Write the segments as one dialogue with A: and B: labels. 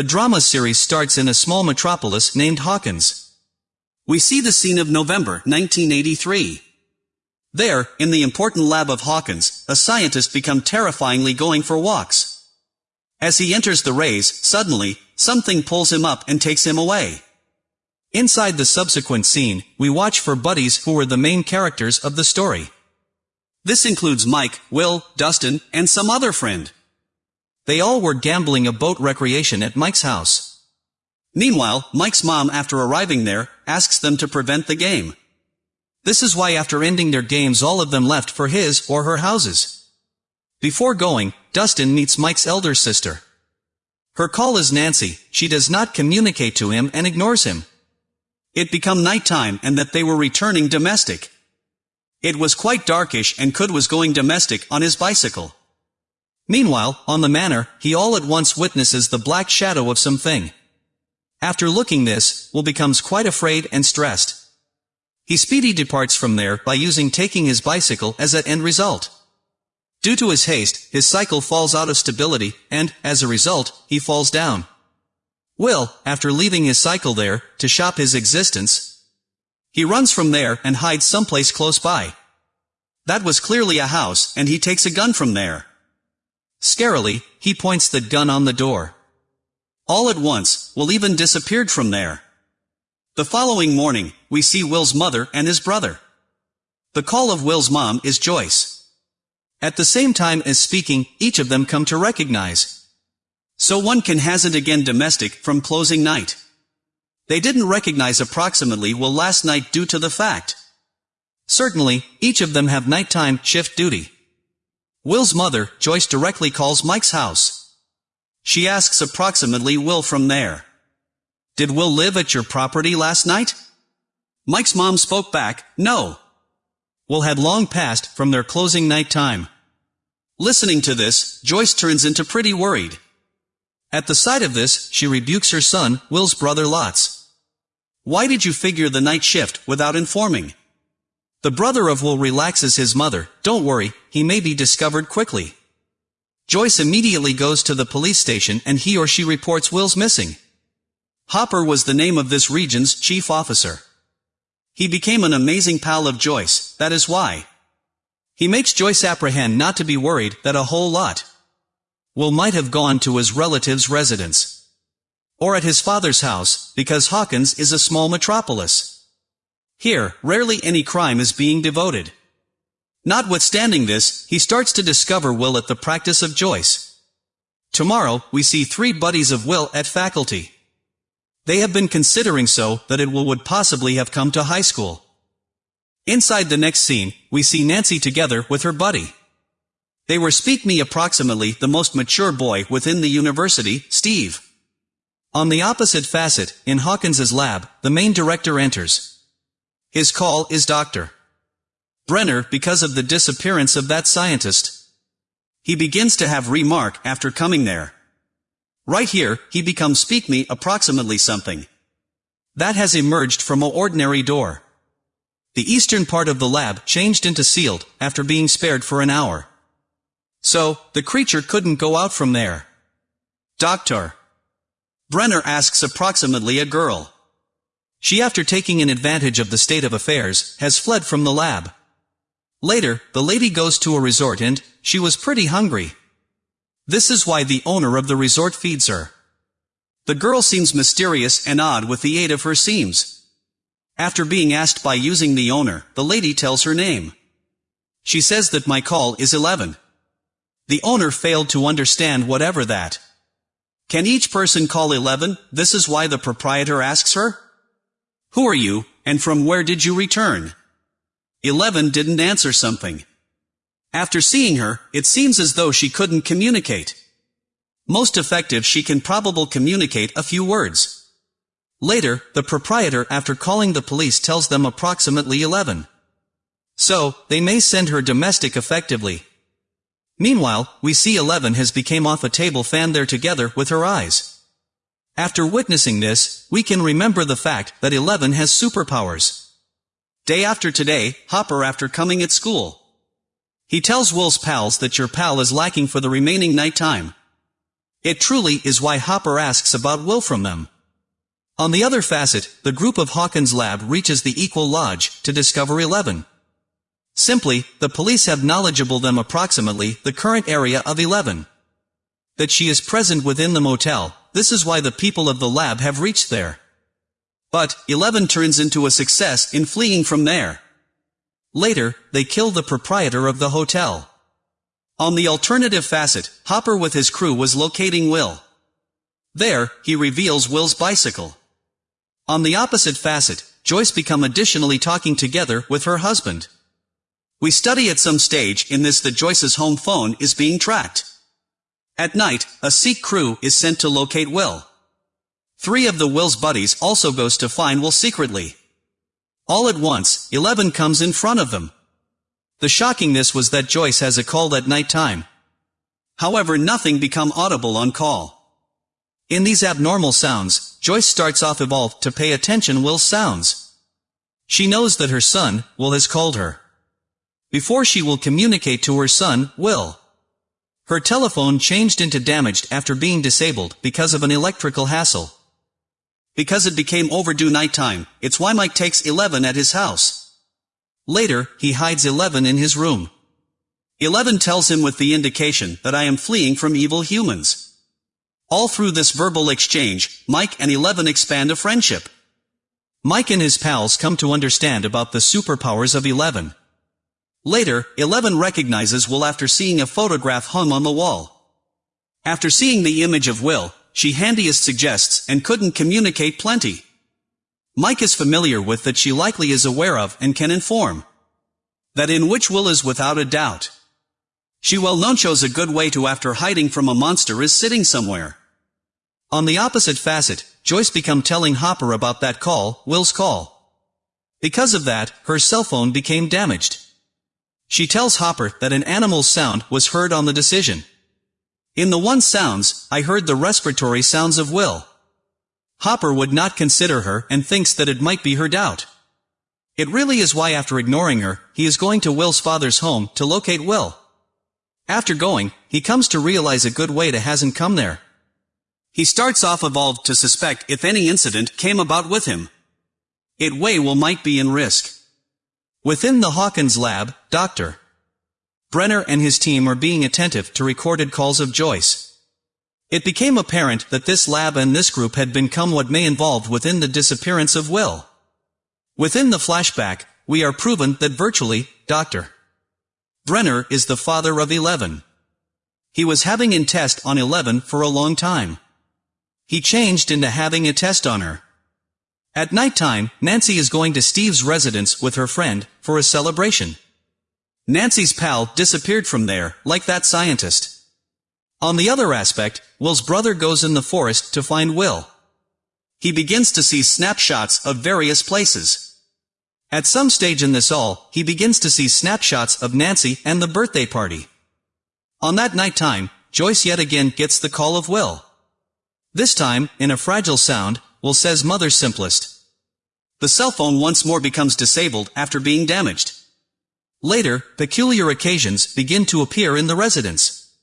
A: the drama series starts in a small metropolis named Hawkins. We see the scene of November 1983. There, in the important lab of Hawkins, a scientist become terrifyingly going for walks. As he enters the rays, suddenly, something pulls him up and takes him away. Inside the subsequent scene, we watch for buddies who were the main characters of the story. This includes Mike, Will, Dustin, and some other friend. They all were gambling a boat recreation at Mike's house. Meanwhile, Mike's mom after arriving there, asks them to prevent the game. This is why after ending their games all of them left for his or her houses. Before going, Dustin meets Mike's elder sister. Her call is Nancy, she does not communicate to him and ignores him. It become nighttime and that they were returning domestic. It was quite darkish and Could was going domestic on his bicycle. Meanwhile, on the manor, he all at once witnesses the black shadow of something. After looking this, Will becomes quite afraid and stressed. He speedy departs from there by using taking his bicycle as an end result. Due to his haste, his cycle falls out of stability, and, as a result, he falls down. Will, after leaving his cycle there, to shop his existence, he runs from there and hides someplace close by. That was clearly a house, and he takes a gun from there. Scarily, he points the gun on the door. All at once, Will even disappeared from there. The following morning, we see Will's mother and his brother. The call of Will's mom is Joyce. At the same time as speaking, each of them come to recognize. So one can hazard again domestic from closing night. They didn't recognize approximately Will last night due to the fact. Certainly, each of them have nighttime shift duty. Will's mother, Joyce directly calls Mike's house. She asks approximately Will from there. Did Will live at your property last night? Mike's mom spoke back, no. Will had long passed from their closing night time. Listening to this, Joyce turns into pretty worried. At the sight of this, she rebukes her son, Will's brother Lots. Why did you figure the night shift without informing? The brother of Will relaxes his mother, don't worry, he may be discovered quickly. Joyce immediately goes to the police station and he or she reports Will's missing. Hopper was the name of this region's chief officer. He became an amazing pal of Joyce, that is why. He makes Joyce apprehend not to be worried that a whole lot Will might have gone to his relative's residence. Or at his father's house, because Hawkins is a small metropolis. Here, rarely any crime is being devoted. Notwithstanding this, he starts to discover Will at the practice of Joyce. Tomorrow, we see three buddies of Will at faculty. They have been considering so that it will would possibly have come to high school. Inside the next scene, we see Nancy together with her buddy. They were speak me approximately the most mature boy within the university, Steve. On the opposite facet, in Hawkins's lab, the main director enters. His call is Dr. Brenner because of the disappearance of that scientist. He begins to have remark after coming there. Right here, he becomes speak me approximately something. That has emerged from a ordinary door. The eastern part of the lab changed into sealed, after being spared for an hour. So, the creature couldn't go out from there. Doctor. Brenner asks approximately a girl. She after taking an advantage of the state of affairs, has fled from the lab. Later, the lady goes to a resort and, she was pretty hungry. This is why the owner of the resort feeds her. The girl seems mysterious and odd with the aid of her seams. After being asked by using the owner, the lady tells her name. She says that my call is 11. The owner failed to understand whatever that. Can each person call 11? This is why the proprietor asks her? Who are you, and from where did you return? 11 didn't answer something. After seeing her, it seems as though she couldn't communicate. Most effective she can probable communicate a few words. Later, the proprietor after calling the police tells them approximately 11. So, they may send her domestic effectively. Meanwhile, we see 11 has became off a table fan there together with her eyes. After witnessing this, we can remember the fact that 11 has superpowers. Day after today, Hopper after coming at school. He tells Will's pals that your pal is lacking for the remaining night time. It truly is why Hopper asks about Will from them. On the other facet, the group of Hawkins' lab reaches the Equal Lodge to discover 11. Simply, the police have knowledgeable them approximately the current area of 11. That she is present within the motel, this is why the people of the lab have reached there. But, 11 turns into a success in fleeing from there. Later, they kill the proprietor of the hotel. On the alternative facet, Hopper with his crew was locating Will. There, he reveals Will's bicycle. On the opposite facet, Joyce become additionally talking together with her husband. We study at some stage in this that Joyce's home phone is being tracked. At night, a Sikh crew is sent to locate Will. Three of the Will's buddies also goes to find Will secretly. All at once, Eleven comes in front of them. The shockingness was that Joyce has a call at night time. However nothing become audible on call. In these abnormal sounds, Joyce starts off evolved to pay attention Will's sounds. She knows that her son, Will has called her before she will communicate to her son, Will. Her telephone changed into damaged after being disabled because of an electrical hassle. Because it became overdue nighttime, it's why Mike takes 11 at his house. Later, he hides 11 in his room. 11 tells him with the indication that I am fleeing from evil humans. All through this verbal exchange, Mike and 11 expand a friendship. Mike and his pals come to understand about the superpowers of 11. Later, Eleven recognizes Will after seeing a photograph hung on the wall. After seeing the image of Will, she handiest suggests and couldn't communicate plenty. Mike is familiar with that she likely is aware of and can inform. That in which Will is without a doubt. She well known shows a good way to after hiding from a monster is sitting somewhere. On the opposite facet, Joyce become telling Hopper about that call, Will's call. Because of that, her cell phone became damaged. She tells Hopper that an animal's sound was heard on the decision. In the one sounds, I heard the respiratory sounds of Will. Hopper would not consider her and thinks that it might be her doubt. It really is why after ignoring her, he is going to Will's father's home to locate Will. After going, he comes to realize a good way to hasn't come there. He starts off evolved to suspect if any incident came about with him. It way will might be in risk. Within the Hawkins lab, Dr. Brenner and his team are being attentive to recorded calls of Joyce. It became apparent that this lab and this group had become what may involved within the disappearance of Will. Within the flashback, we are proven that virtually, Dr. Brenner is the father of Eleven. He was having in test on Eleven for a long time. He changed into having a test on her. At night time, Nancy is going to Steve's residence with her friend, for a celebration. Nancy's pal disappeared from there, like that scientist. On the other aspect, Will's brother goes in the forest to find Will. He begins to see snapshots of various places. At some stage in this all, he begins to see snapshots of Nancy and the birthday party. On that night time, Joyce yet again gets the call of Will. This time, in a fragile sound, Will says mother's simplest. The cell phone once more becomes disabled after being damaged. Later, peculiar occasions begin to appear in the residence.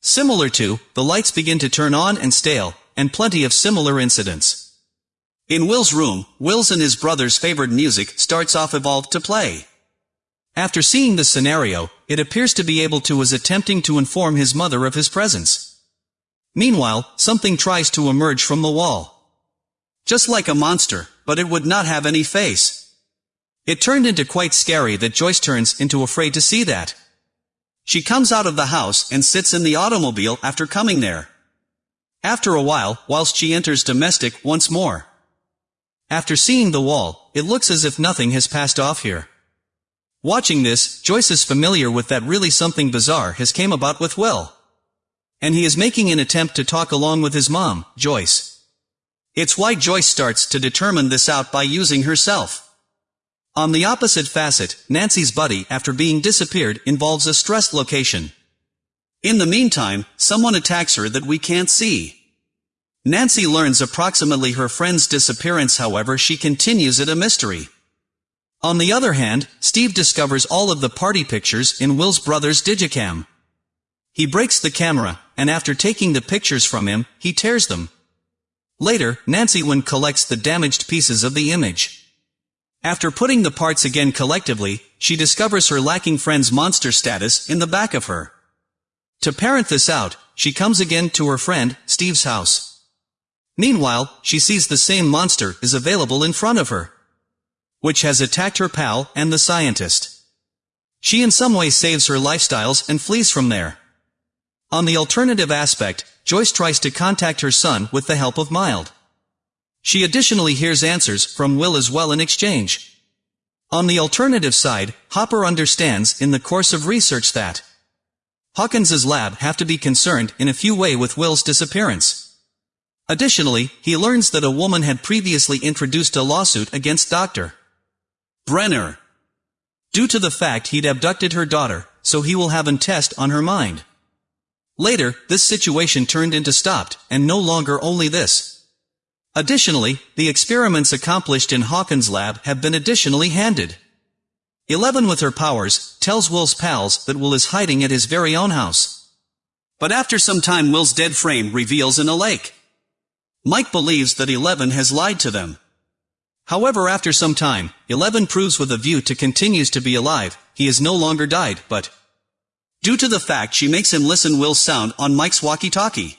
A: Similar to, the lights begin to turn on and stale, and plenty of similar incidents. In Will's room, Will's and his brother's favorite music starts off evolved to play. After seeing the scenario, it appears to be able to was attempting to inform his mother of his presence. Meanwhile, something tries to emerge from the wall. Just like a monster, but it would not have any face. It turned into quite scary that Joyce turns into afraid to see that. She comes out of the house and sits in the automobile after coming there. After a while, whilst she enters domestic once more. After seeing the wall, it looks as if nothing has passed off here. Watching this, Joyce is familiar with that really something bizarre has came about with Will. And he is making an attempt to talk along with his mom, Joyce. It's why Joyce starts to determine this out by using herself. On the opposite facet, Nancy's buddy after being disappeared involves a stressed location. In the meantime, someone attacks her that we can't see. Nancy learns approximately her friend's disappearance however she continues it a mystery. On the other hand, Steve discovers all of the party pictures in Will's brother's digicam. He breaks the camera, and after taking the pictures from him, he tears them. Later, Nancy Wynn collects the damaged pieces of the image. After putting the parts again collectively, she discovers her lacking friend's monster status in the back of her. To parent this out, she comes again to her friend, Steve's house. Meanwhile, she sees the same monster is available in front of her. Which has attacked her pal and the scientist. She in some way saves her lifestyles and flees from there. On the alternative aspect, Joyce tries to contact her son with the help of Mild. She additionally hears answers from Will as well in exchange. On the alternative side, Hopper understands in the course of research that Hawkins's lab have to be concerned in a few way with Will's disappearance. Additionally, he learns that a woman had previously introduced a lawsuit against Dr. Brenner. Due to the fact he'd abducted her daughter, so he will have an test on her mind. Later, this situation turned into stopped, and no longer only this. Additionally, the experiments accomplished in Hawkins' lab have been additionally handed. Eleven with her powers, tells Will's pals that Will is hiding at his very own house. But after some time Will's dead frame reveals in a lake. Mike believes that Eleven has lied to them. However after some time, Eleven proves with a view to continues to be alive, he has no longer died, but due to the fact she makes him listen Will's sound on Mike's walkie-talkie.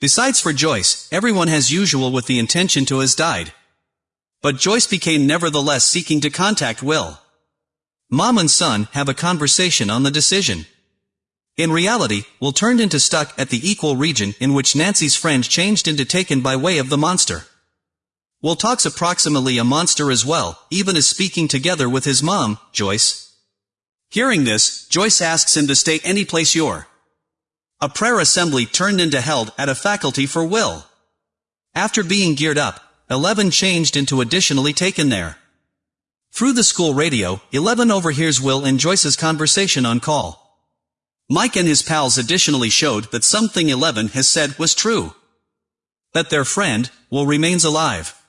A: Besides for Joyce, everyone has usual with the intention to has died. But Joyce became nevertheless seeking to contact Will. Mom and son have a conversation on the decision. In reality, Will turned into stuck at the equal region in which Nancy's friend changed into taken by way of the monster. Will talks approximately a monster as well, even as speaking together with his mom, Joyce. Hearing this, Joyce asks him to stay any place you're. A prayer assembly turned into held at a faculty for Will. After being geared up, Eleven changed into additionally taken there. Through the school radio, Eleven overhears Will and Joyce's conversation on call. Mike and his pals additionally showed that something Eleven has said was true. That their friend, Will remains alive.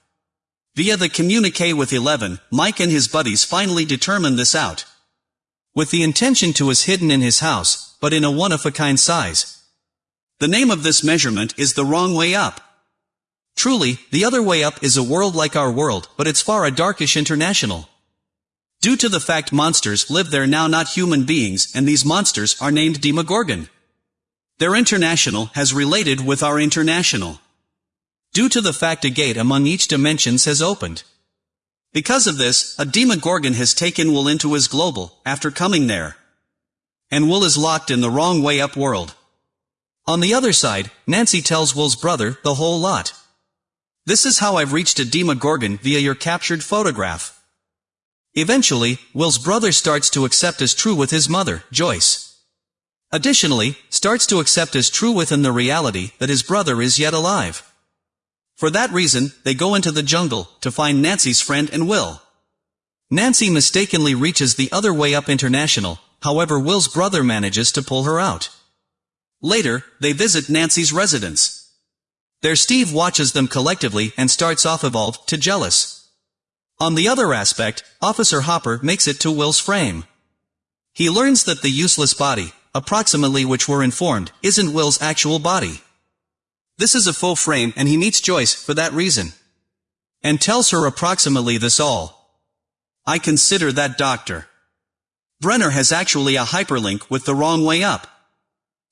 A: Via the communique with Eleven, Mike and his buddies finally determine this out. With the intention to is hidden in his house, but in a one-of-a-kind size. The name of this measurement is the wrong way up. Truly, the other way up is a world like our world, but it's far a darkish international. Due to the fact monsters live there now not human beings and these monsters are named Demogorgon. Their international has related with our international. Due to the fact a gate among each dimensions has opened. Because of this, a Demogorgon has taken Will into his global, after coming there. And Will is locked in the wrong way up world. On the other side, Nancy tells Will's brother the whole lot. This is how I've reached a Demogorgon via your captured photograph. Eventually, Will's brother starts to accept as true with his mother, Joyce. Additionally, starts to accept as true within the reality that his brother is yet alive. For that reason, they go into the jungle to find Nancy's friend and Will. Nancy mistakenly reaches the other way up international, however Will's brother manages to pull her out. Later, they visit Nancy's residence. There Steve watches them collectively and starts off evolved to jealous. On the other aspect, Officer Hopper makes it to Will's frame. He learns that the useless body, approximately which we're informed, isn't Will's actual body. This is a full frame and he meets Joyce for that reason. And tells her approximately this all. I consider that doctor. Brenner has actually a hyperlink with the wrong way up.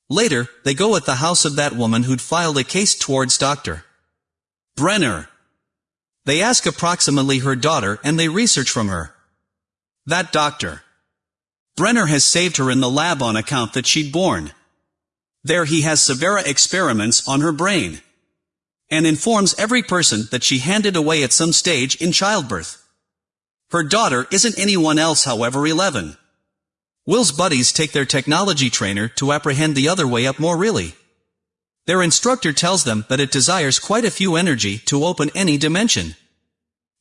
A: Later, they go at the house of that woman who'd filed a case towards Dr. Brenner. They ask approximately her daughter and they research from her. That doctor. Brenner has saved her in the lab on account that she'd born. There he has severe experiments on her brain. And informs every person that she handed away at some stage in childbirth. Her daughter isn't anyone else however 11. Will's buddies take their technology trainer to apprehend the other way up more really. Their instructor tells them that it desires quite a few energy to open any dimension.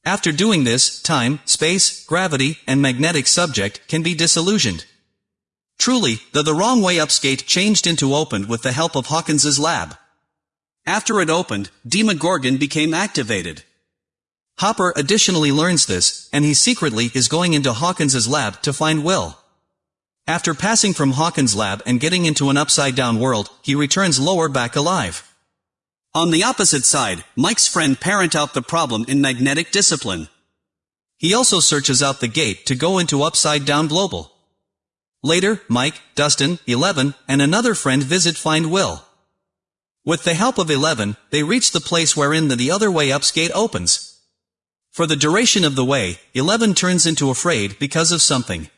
A: After doing this, time, space, gravity, and magnetic subject can be disillusioned. Truly, the the wrong way up skate changed into opened with the help of Hawkins's lab. After it opened, Demogorgon became activated. Hopper additionally learns this, and he secretly is going into Hawkins's lab to find Will. After passing from Hawkins' lab and getting into an upside-down world, he returns lower back alive. On the opposite side, Mike's friend parent out the problem in magnetic discipline. He also searches out the gate to go into Upside Down Global. Later, Mike, Dustin, Eleven, and another friend visit find Will. With the help of Eleven, they reach the place wherein the, the other way up's gate opens. For the duration of the way, Eleven turns into afraid because of something.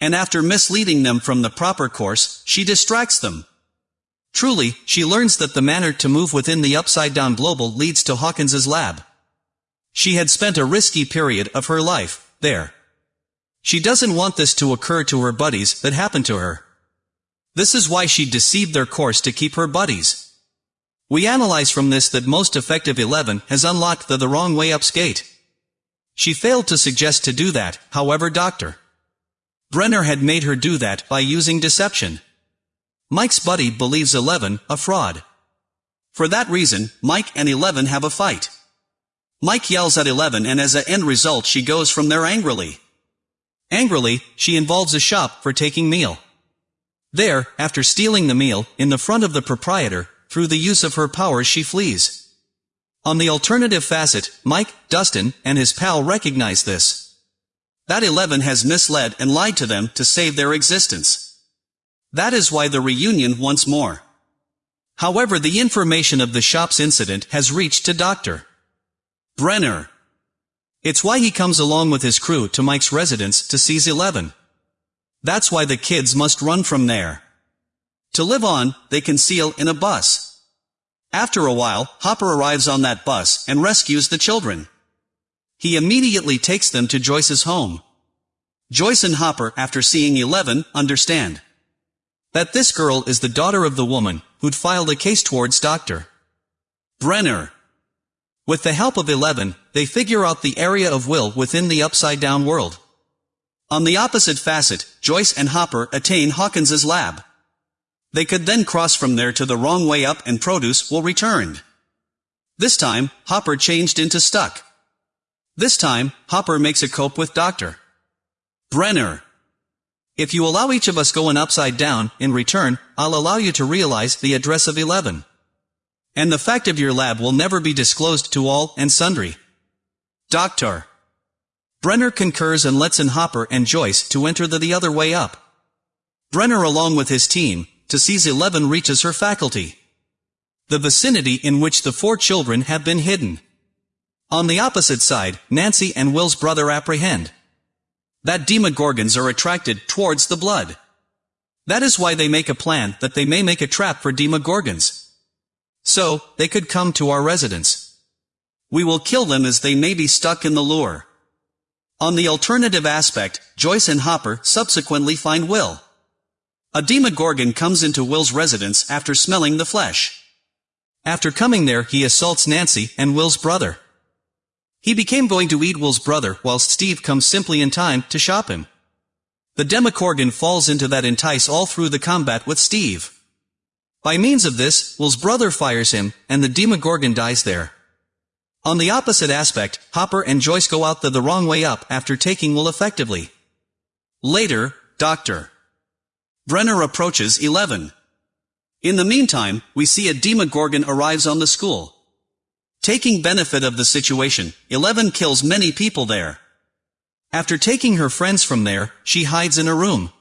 A: And after misleading them from the proper course, she distracts them. Truly, she learns that the manner to move within the upside-down global leads to Hawkins's lab. She had spent a risky period of her life, there. She doesn't want this to occur to her buddies that happened to her. This is why she deceived their course to keep her buddies. We analyze from this that most effective 11 has unlocked the the wrong way up's gate. She failed to suggest to do that, however Dr. Brenner had made her do that by using deception. Mike's buddy believes Eleven a fraud. For that reason, Mike and Eleven have a fight. Mike yells at Eleven and as a end result she goes from there angrily. Angrily, she involves a shop for taking meal. There, after stealing the meal, in the front of the proprietor, through the use of her powers she flees. On the alternative facet, Mike, Dustin, and his pal recognize this. That Eleven has misled and lied to them to save their existence. That is why the reunion once more. However the information of the shop's incident has reached to Dr. Brenner. It's why he comes along with his crew to Mike's residence to seize Eleven. That's why the kids must run from there. To live on, they conceal in a bus. After a while, Hopper arrives on that bus and rescues the children. He immediately takes them to Joyce's home. Joyce and Hopper, after seeing Eleven, understand. That this girl is the daughter of the woman who'd filed a case towards Dr. Brenner. With the help of Eleven, they figure out the area of will within the upside-down world. On the opposite facet, Joyce and Hopper attain Hawkins's lab. They could then cross from there to the wrong way up and produce will returned. This time, Hopper changed into stuck. This time, Hopper makes a cope with Dr. Brenner. If you allow each of us going upside down, in return, I'll allow you to realize the address of 11. And the fact of your lab will never be disclosed to all and sundry. Doctor. Brenner concurs and lets in Hopper and Joyce to enter the, the other way up. Brenner along with his team, to seize 11 reaches her faculty. The vicinity in which the four children have been hidden. On the opposite side, Nancy and Will's brother apprehend that demogorgons are attracted towards the blood. That is why they make a plan that they may make a trap for demogorgons. So, they could come to our residence. We will kill them as they may be stuck in the lure. On the alternative aspect, Joyce and Hopper subsequently find Will. A demogorgon comes into Will's residence after smelling the flesh. After coming there he assaults Nancy and Will's brother. He became going to eat Will's brother whilst Steve comes simply in time to shop him. The Demogorgon falls into that entice all through the combat with Steve. By means of this, Will's brother fires him, and the Demogorgon dies there. On the opposite aspect, Hopper and Joyce go out the, the wrong way up after taking Will effectively. Later, Dr. Brenner approaches 11. In the meantime, we see a Demogorgon arrives on the school. Taking benefit of the situation, Eleven kills many people there. After taking her friends from there, she hides in a room.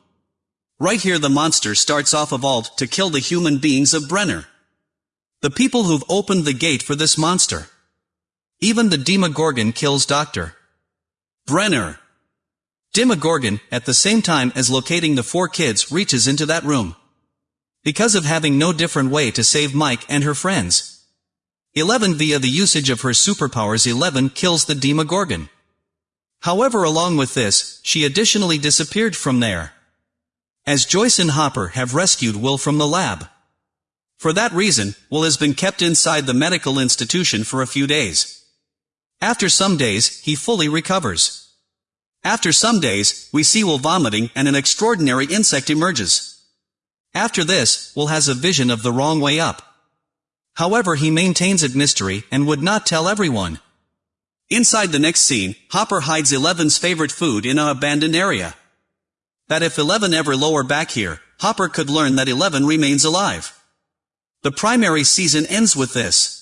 A: Right here the monster starts off evolved to kill the human beings of Brenner. The people who've opened the gate for this monster. Even the Demogorgon kills Dr. Brenner. Demogorgon, at the same time as locating the four kids, reaches into that room. Because of having no different way to save Mike and her friends. 11 via the usage of her superpowers 11 kills the Demogorgon. However along with this, she additionally disappeared from there. As Joyce and Hopper have rescued Will from the lab. For that reason, Will has been kept inside the medical institution for a few days. After some days, he fully recovers. After some days, we see Will vomiting and an extraordinary insect emerges. After this, Will has a vision of the wrong way up. However he maintains it mystery and would not tell everyone. Inside the next scene, Hopper hides Eleven's favorite food in an abandoned area. That if 11 ever lower back here, Hopper could learn that 11 remains alive. The primary season ends with this.